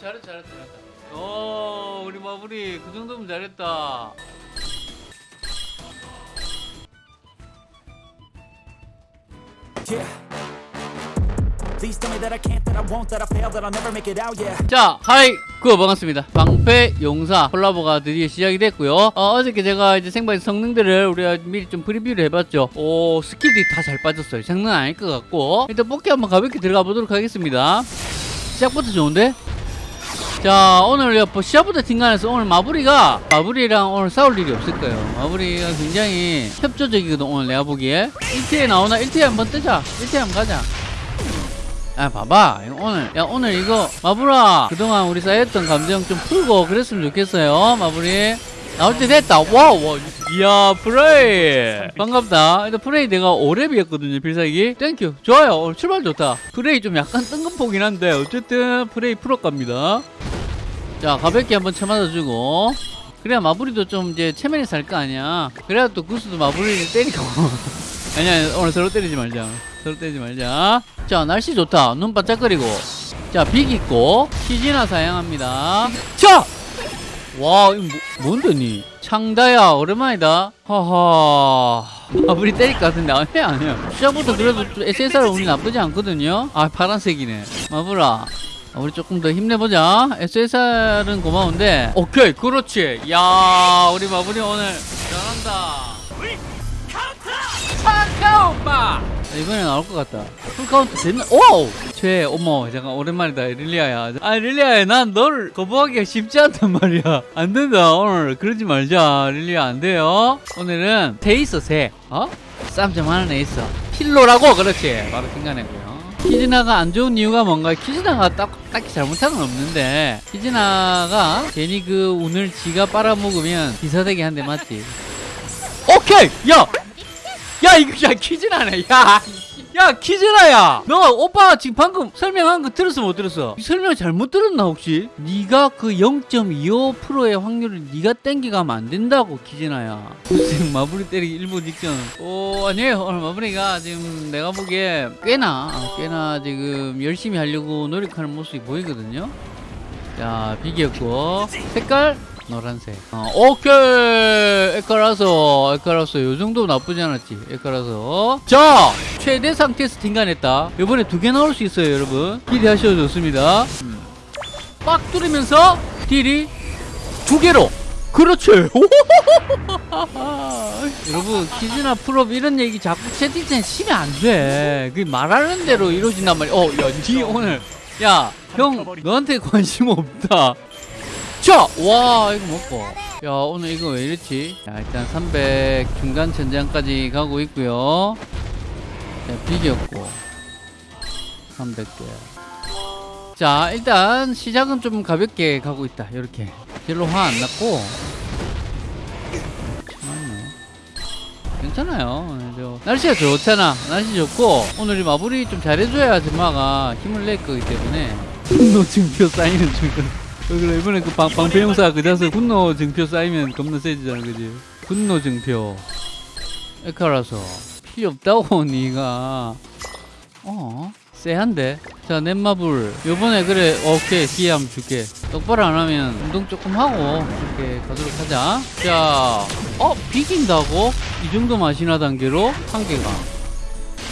잘했다 잘했다 잘했다 어 우리 마무리 그 정도면 잘했다. 자, Hi! 그 반갑습니다. 방패 용사 콜라보가 드디어 시작이 됐고요. 어, 어저께 제가 이제 생방 성능들을 우리가 미리 좀 프리뷰를 해봤죠. 오, 스킬들이 다 잘 빠졌어요. 장난 아닐 것 같고. 일단 뽑기 한번 가볍게 들어가 보도록 하겠습니다. 시작부터 좋은데? 자, 오늘 뭐 시작부터 팀간에서 오늘 마부리가 마부리랑 오늘 싸울 일이 없을 거예요. 마부리가 굉장히 협조적이거든, 오늘 내가 보기에. 1티에 나오나? 1티에 한번 뜨자. 1티에 한번 가자. 아 봐봐. 오늘 야 오늘 이거 마부라 그동안 우리 쌓였던 감정 좀 풀고 그랬으면 좋겠어요. 마부리 나올 때 됐다. 와와 이야 프레이. 반갑다. 일단 프레이 내가 5렙이었거든요 필살기. Thank you. 좋아요. 오늘 출발 좋다. 프레이 좀 약간 뜬금포긴 한데 어쨌든 프레이 풀었갑니다 자 가볍게 한번 쳐맞아주고. 그래야 마부리도 좀 이제 체면이 살 거 아니야. 그래야 또 구스도 마부리를 때리고. 아니야 오늘 서로 때리지 말자. 서로 때리지 말자. 자 날씨 좋다. 눈 반짝거리고. 자빅 있고. 키지나 사용합니다. 자! 와 이거 뭐, 뭔데 니? 창다야 오랜만이다. 하하. 마부리 때릴 것 같은데 아니야 아니야. 시작부터 그래도 SSR 운이 나쁘지 않거든요. 아 파란색이네. 마부라 아, 우리 조금 더 힘내보자. SSR은 고마운데. 오케이 그렇지. 야 우리 마부리 오늘 잘한다. 카카오빠 이번에 나올 것 같다. full counter 됐나? 오! 최 어머 잠깐 오랜만이다 릴리아야. 아 릴리아야 난널 거부하기가 쉽지 않단 말이야. 안 된다 오늘. 그러지 말자. 릴리아 안 돼요. 오늘은 새 있어 새 어? 쌈좀 하는 애 있어. 필로라고! 그렇지. 바로 핑가내고요 키즈나가 안 좋은 이유가 뭔가? 키즈나가 딱, 딱히 잘못한 건 없는데. 키즈나가 괜히 그 운을 지가 빨아먹으면 기사대기 한대 맞지? 오케이! 야! 야 이거 야 퀴즈나네. 야. 야 퀴즈나야. 너 오빠 지금 방금 설명한 거 들었어 못 들었어? 설명 잘못 들었나 혹시? 네가 그 0.25%의 확률을 네가 땡겨가면 안 된다고 퀴즈나야. 지금 마무리 때리기 일부 직전. 오 아니에요 오늘 마무리가 지금 내가 보기에 꽤나 어, 꽤나 지금 열심히 하려고 노력하는 모습이 보이거든요? 자 비겼고. 색깔 노란색. 어, 오케이. 에카라서 에카라서 요정도 나쁘지 않았지 에카라서 자 최대 상태에서 팅간했다. 이번에 두 개 나올 수 있어요 여러분. 기대하셔도 좋습니다. 음. 빡 뚫으면서 딜이 두 개로. 그렇지 여러분 키즈나 풀업 이런 얘기 자꾸 채팅창에 치면 안돼. 그 말하는 대로 이루어진단 말이야. 어야니 오늘. 야 형 너한테 관심 없다 자! 와 이거 먹고. 야 오늘 이거 왜 이랬지? 자 일단 300 중간 천장까지 가고 있고요. 자 비겼고. 300개. 자 일단 시작은 좀 가볍게 가고 있다. 이렇게. 별로 화 안 났고. 괜찮아요. 저 날씨가 좋잖아. 날씨 좋고. 오늘 이 마무리 좀 잘해줘야 아줌마가 힘을 낼 거기 때문에. 분노 증표 쌓이는 중이거든 그래 이번에 그 방, 방패용사 그 자서 분노 증표 쌓이면 겁나 세지잖아 그지? 분노 증표. 에카라서. 필요 없다고 니가. 어? 쎄한데? 자 넷마블. 요번에 그래 오케이 기회 한번 줄게. 똑바로 안 하면 운동 조금 하고 이렇게. 가도록 하자. 자어? 비긴다고? 이 정도 맛이나 단계로? 한 개가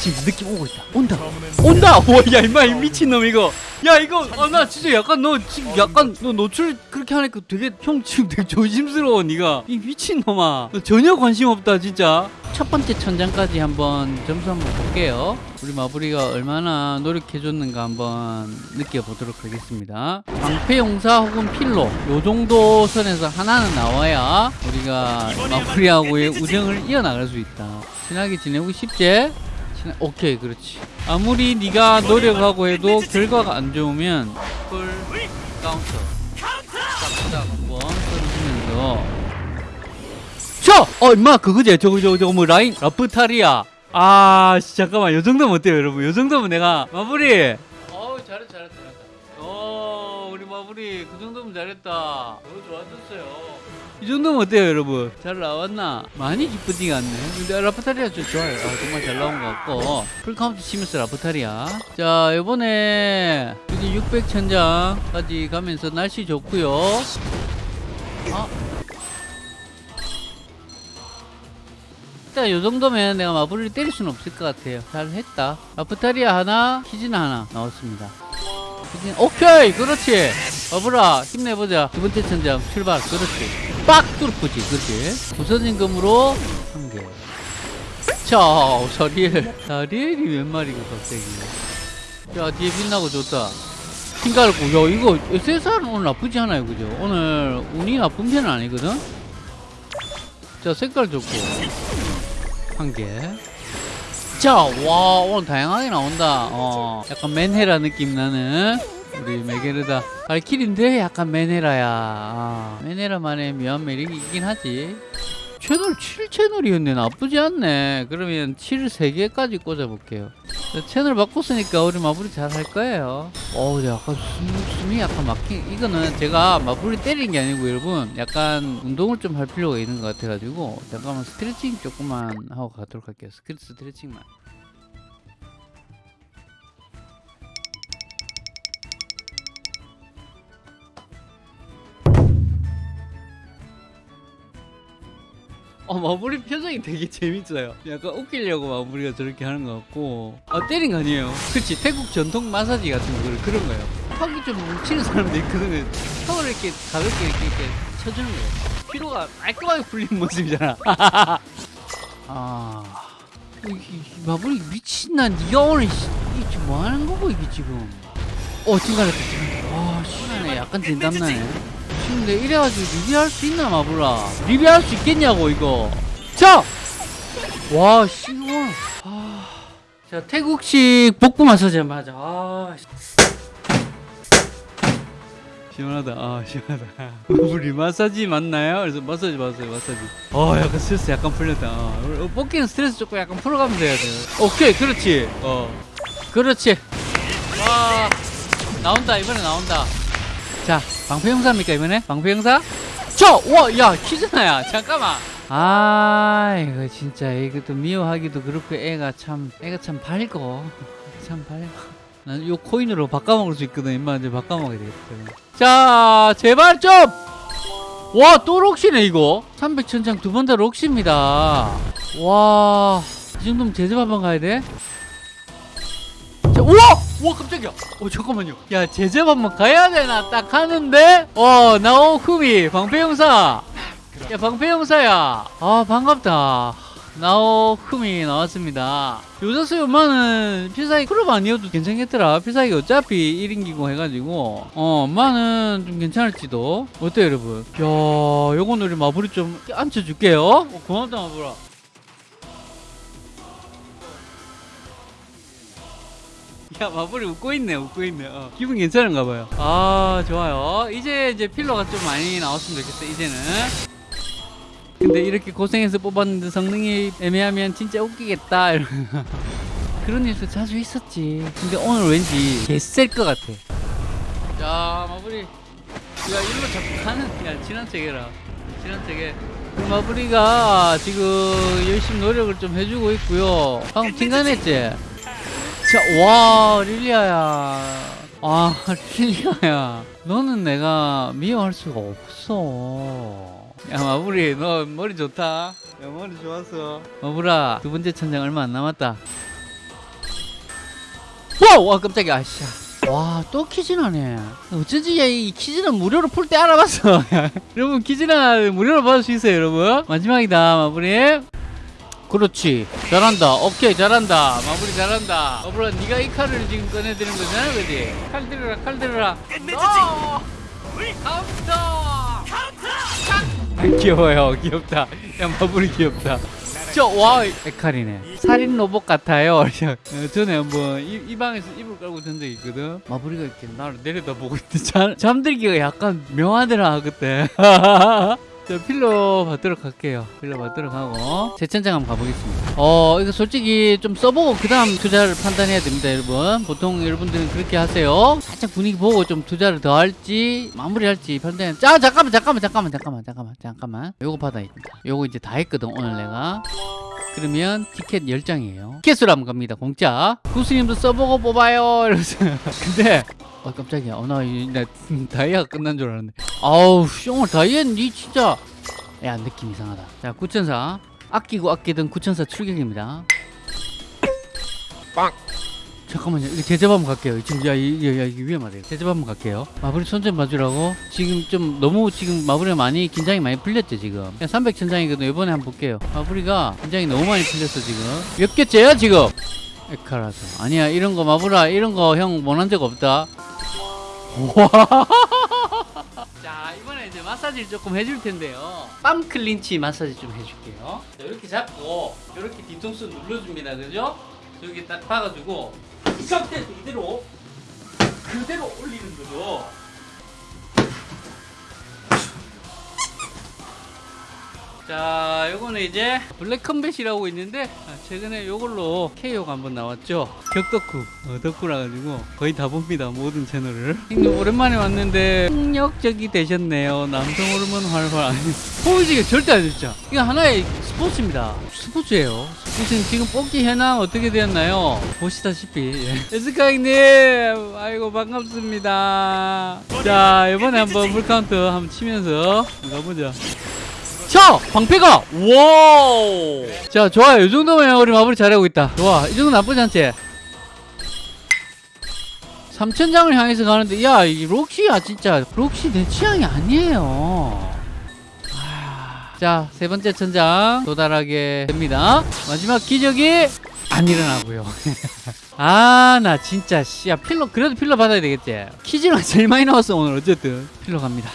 지금 느낌 오고 있다. 온다. 온다! 와야 임마 이 미친놈 이거. 야 이거 아 나 진짜 약간 너 지금 약간 너 노출 그렇게 하니까 되게 형 지금 되게 조심스러워 네가. 이 미친놈아. 너 전혀 관심 없다 진짜. 첫 번째 천장까지 한번 점수 한번 볼게요. 우리 마부리가 얼마나 노력해줬는가 한번 느껴보도록 하겠습니다. 방패용사 혹은 필로 요 정도 선에서 하나는 나와야 우리가 마부리하고의 우정을 이어나갈 수 있다. 친하게 지내고 싶지? 친하- 오케이 그렇지. 아무리 네가 노력하고 해도 결과가 안 좋으면 full counter. 딱딱 한번 써주면서. 쳐! 어 임마 그거지 저거 저거 저거 뭐 라인 라프타리아. 아 씨, 잠깐만 요 정도면 어때요 여러분? 요 정도면 내가 마무리. 어우 잘했다 잘했다 우리 그 정도면 잘했다. 너무 좋아졌어요. 이 정도면 어때요 여러분? 잘 나왔나? 많이 기쁘지가 않네. 근데 라프타리아 좀 좋아요. 아, 정말 잘 나온 것 같고. full counter 치면서 라프타리아. 자 이번에 여기 600 천장까지 가면서 날씨 좋고요. 아. 일단 이 정도면 내가 마블을 때릴 수는 없을 것 같아요. 잘 했다. 라프타리아 하나 키즈나 하나 나왔습니다 오케이 그렇지. 마블아 힘내보자. 두 번째 천장 출발 그렇지. 빡 뚫어보지 그렇지. 부서진 금으로 한개. 자 자리엘. 자리엘이 몇 마리가 갑자기. 야 뒤에 빛나고 좋다. 핑 깔고 야 이거 SSR은 오늘 나쁘지 않아요 그죠? 오늘 운이 나쁜 편은 아니거든? 자 색깔 좋고. 한 개. 자, 와, 오늘 다양하게 나온다. 어, 약간 맨헤라 느낌 나는 우리 메게르다. 발길인데 약간 맨헤라야. 아, 맨헤라만의 묘한 매력이 있긴 하지. 채널 7채널이었네. 나쁘지 않네. 그러면 7 3개까지 꽂아볼게요. 자, 채널 바꿨으니까 우리 마무리 잘할 거예요. 어우, 약간 숨, 숨이 약간 막힌. 이거는 제가 마무리 때리는 게 아니고 여러분, 약간 운동을 좀 할 필요가 있는 것 같아가지고, 잠깐만 스트레칭 조금만 하고 가도록 할게요. 스크 스트레칭만. 어, 마무리 표정이 되게 재밌어요. 약간 웃기려고 마무리가 저렇게 하는 것 같고. 아, 때린 거 아니에요. 그치. 태국 전통 마사지 같은 거, 그런- 거예요. 턱이 좀 뭉치는 사람도 있거든요. 턱을 이렇게 가볍게 이렇게, 이렇게 쳐주는 거예요. 피로가 깔끔하게 풀리는 모습이잖아. 아. 이, 이, 이 마무리 미친나 니가 오늘 씨, 이게 뭐 하는 거고 이게 지금 어 지금 갈렸다 지금 아 시간에 약간 진땀나네 지금 내 이래가지고 리뷰할 수 있나 마블아? 리뷰할 수 있겠냐고 이거. 자! 와 시원 아. 자 태국식 복부 마사지 한번 하자. 아 씨. 시원하다. 아 시원하다. 우리 마사지 맞나요? 그래서 마사지 맞아요 마사지. 어 약간 스트레스 약간 풀렸다. 어, 어, 뽑기는 스트레스 조금 약간 풀어가면서 해야 돼 오케이 그렇지. 어. 그렇지. 와 나온다. 이번에 나온다. 자 방패 형사입니까 이번에? 방패 형사? 저와야 키즈나야. 잠깐만. 아 이거 진짜 이것도 미워하기도 그렇고 애가 참 애가 참 밝고 참 밝고 난 요 코인으로 바꿔먹을 수 있거든. 임마 이제 바꿔먹어야 되겠다. 자 제발 좀 와 또 록시네 이거. 300천장 두 번 다 록시입니다. 와 이 정도면 제접 한번 가야 돼? 자, 우와! 우와 깜짝이야. 어 잠깐만요. 야 제접 한번 가야 되나? 딱 하는데? 어 나오쿠미 방패용사. 야 방패용사야. 아 반갑다. 나오쿠미 나왔습니다. 요자수 엄마는 필살기 클럽 아니어도 괜찮겠더라. 필살기 어차피 1인 기공 해가지고. 어 엄마는 좀 괜찮을지도. 어때요 여러분? 야 요건 우리 마블이 좀 앉혀줄게요. 어, 고맙다 마블아 야 마블이 웃고 있네 웃고 있네. 어. 기분 괜찮은가 봐요. 아 좋아요. 이제 이제 필러가 좀 많이 나왔으면 좋겠어 이제는. 근데 이렇게 고생해서 뽑았는데 성능이 애매하면 진짜 웃기겠다 이런 그런 일도 자주 있었지. 근데 오늘 왠지 개셀것 같아. 자 마블이. 야 일로 자꾸 가는 야 척해라. 친한 척해 그 마블이가 지금 열심히 노력을 좀 해주고 있고요. 방금 팅간했지 자, 와, 릴리아야. 아, 릴리아야. 너는 내가 미워할 수가 없어. 야, 마블이, 너 머리 좋다. 야, 머리 좋았어. 마블아, 두 번째 천장 얼마 안 남았다. 와, 와, 깜짝이야. 아씨. 와, 또 키즈나네. 어쩐지 야, 이 키즈나 무료로 풀 때 알아봤어. 여러분, 키즈나 무료로 받을 수 있어요, 여러분. 마지막이다, 마블이. 그렇지. 잘한다. 오케이 잘한다. 마무리 잘한다. 마블아 네가 이 칼을 지금 꺼내드는 거잖아 그지? 칼 들어라 칼 들어라. 어! 카운터 귀여워요. 귀엽다. 야 마무리 귀엽다. 저와 에칼이네. 살인 로봇 같아요. 어, 전에 한번 이, 이 방에서 이불 깔고 잔 적이 있거든. 마무리가 이렇게 나를 내려다보고 있는데 잠, 잠들기가 약간 묘하더라 그때. 저 필러 받도록 할게요. 필러 받도록 하고 재천장 한번 가보겠습니다. 어 이거 솔직히 좀 써보고 그 다음 투자를 판단해야 됩니다, 여러분. 보통 여러분들은 그렇게 하세요. 살짝 분위기 보고 좀 투자를 더 할지 마무리 할지 판단. 자 잠깐만 잠깐만 잠깐만 잠깐만 잠깐만 잠깐만. 요거 받아야겠다. 요거 이제 다 했거든 오늘 내가. 그러면 티켓 10장이에요. 티켓으로 한번 갑니다. 공짜. 구스님도 써보고 뽑아요. 이러면서. 근데 어 깜짝이야. 어, 나, 이- 나 다이아가 끝난 줄 알았는데. 아우, 숑을 다이아는 니 진짜. 야, 느낌 이상하다. 자, 9천사. 아끼고 아끼던 9천사 출격입니다. 빵. 잠깐만요. 이거 제접 한번 갈게요. 지금 야, 이, 야, 야, 이게 위험하대요. 제접 한번 갈게요. 마무리 손좀 봐주라고. 지금 좀 너무 지금 마무리가 많이 긴장이 많이 풀렸죠 지금. 그냥 300 천장이거든. 이번에 한번 볼게요. 마무리가 긴장이 너무 많이 풀렸어 지금. 몇 개째야 지금? 에카라서. 아니야 이런 거 마무라 이런 거 형 원한 적 없다. 자 이번에 이제 마사지를 조금 해줄 텐데요. 빰 클린치 마사지 좀 해줄게요. 자, 이렇게 잡고 이렇게 뒤통수 눌러줍니다. 그죠? 여기 딱 박아주고 이 상태에서 이대로 그대로 올리는 거죠. 자, 요거는 이제 블랙 컴뱃이라고 있는데 아, 최근에 요걸로 KO가 한번 나왔죠. 격덕후, 어, 덕후라 가지고 거의 다 봅니다. 모든 채널을. 오랜만에 왔는데 폭력적이 되셨네요. 남성 호르몬 활활 아니 포이지가 절대 안 됐죠. 이거 하나의 스포츠입니다. 스포츠예요. 무슨 지금 뽑기 현황 어떻게 되었나요? 보시다시피 예. 에스카 형님 아이고 반갑습니다. 자 이번에 한번 풀카운트 한번 치면서 가보자. 자 방패가! 와우! 자 좋아요. 이 정도면 우리 마무리 잘하고 있다. 좋아. 이 정도 나쁘지 않지? 3천장을 향해서 가는데 야 이 록시야 진짜 록시 내 취향이 아니에요. 아, 자세 번째 천장 도달하게 됩니다. 마지막 기적이 안 일어나고요. 아 나 진짜 씨야 필러 그래도 필러 받아야 되겠지? 키즈가 제일 많이 나왔어 오늘. 어쨌든 필러 갑니다